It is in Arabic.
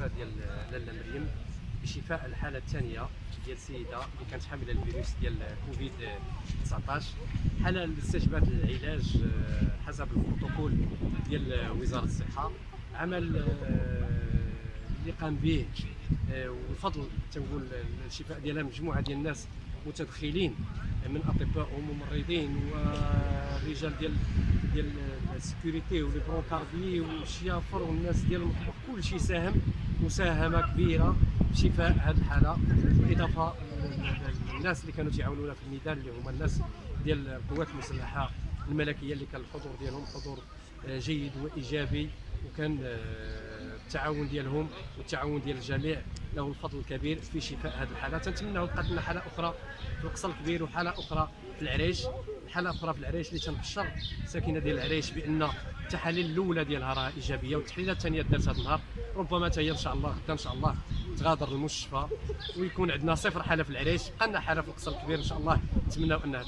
المستشفى ديال لاله مريم بشفاء الحالة الثانية ديال السيدة اللي كانت حاملة الفيروس ديال كوفيد 19 حالة اللي استجبات العلاج آه، حسب البروتوكول ديال وزارة الصحة. عمل آه، اللي قام به آه، وفضل تنقول الشفاء ديالها مجموعة ديال الناس متدخلين من أطباء وممرضين ورجال ديال ديال ال sécurité و les brancardiers والشيافر والناس ديال المطبخ كل شيء ساهم مساهمة كبيرة في شفاء هذه الحاله بالاضافه للناس اللي كانوا تيعاونونا في الميدان اللي هما الناس ديال القوات المسلحة الملكية اللي كان الحضور ديالهم حضور آه، جيد وإيجابي وكان آه، التعاون ديالهم والتعاون ديال الجميع. له الفضل الكبير في شفاء هذه الحالة. تنتمنى بقات لنا حالة أخرى في القصر الكبير وحالة أخرى في العريش. حالة أخرى في العريش اللي تنبشر ساكنة ديال العريش بأن التحاليل الأولى ديالها راه إيجابية والتحليلات الثانية دارت هذا النهار. ربما حتى هي إن شاء الله غدا إن شاء الله تغادر المستشفى ويكون عندنا صفر حالة في العريش بقى لنا حالة في القصر الكبير إن شاء الله. نتمناو أنها